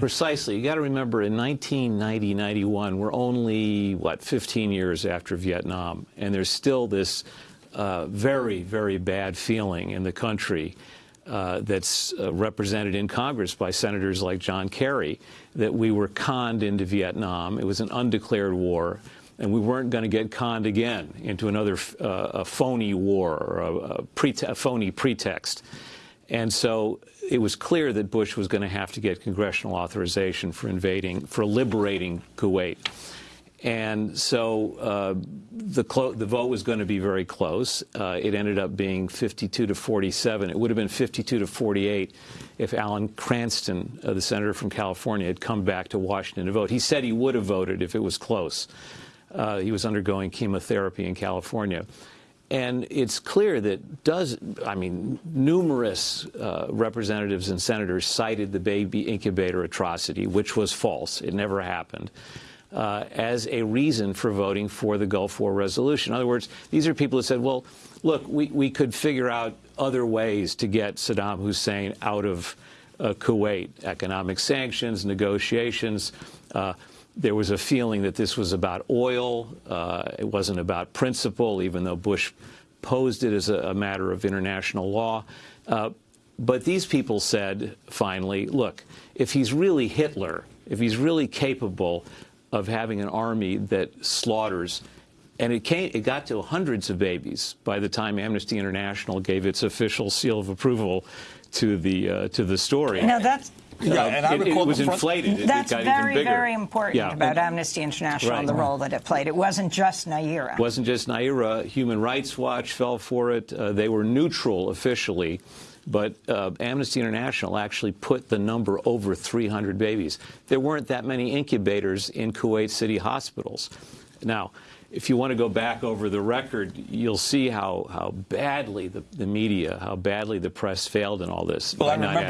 Precisely. You got to remember in 1990, 91, we're only, what, 15 years after Vietnam, and there's still this uh, very, very bad feeling in the country uh, that's uh, represented in Congress by senators like John Kerry that we were conned into Vietnam. It was an undeclared war, and we weren't going to get conned again into another uh, phony war or a, a, a phony pretext. And so it was clear that Bush was going to have to get congressional authorization for invading, for liberating Kuwait. And so uh, the, the, vote was going to be very close. Uh, it ended up being 52 to 47. It would have been 52 to 48 if Alan Cranston, uh, the senator from California, had come back to Washington to vote. He said he would have voted if it was close. Uh, he was undergoing chemotherapy in California. And it's clear that does, I mean, numerous uh, representatives and senators cited the baby incubator atrocity, which was false. It never happened. Uh, as a reason for voting for the Gulf War resolution. In other words, these are people who said, well, look, we, we could figure out other ways to get Saddam Hussein out of uh, Kuwait, economic sanctions, negotiations. There was a feeling that this was about oil. Uh, it wasn't about principle, even though Bush posed it as a, a matter of international law. Uh, but these people said, finally, look, if he's really Hitler, if he's really capable of having an army that slaughters, and it, came, it got to hundreds of babies by the time Amnesty International gave its official seal of approval to the uh, to the story. Now that's yeah, and I it, it was inflated. That's it very, very important yeah. about Amnesty International right. and the role that it played. It wasn't just Nayirah. It wasn't just Nayirah. Human Rights Watch fell for it. Uh, they were neutral officially. But uh, Amnesty International actually put the number over 300 babies. There weren't that many incubators in Kuwait City hospitals. Now, if you want to go back over the record, you'll see how, how badly the, the media, how badly the press failed in all this. Well, I remember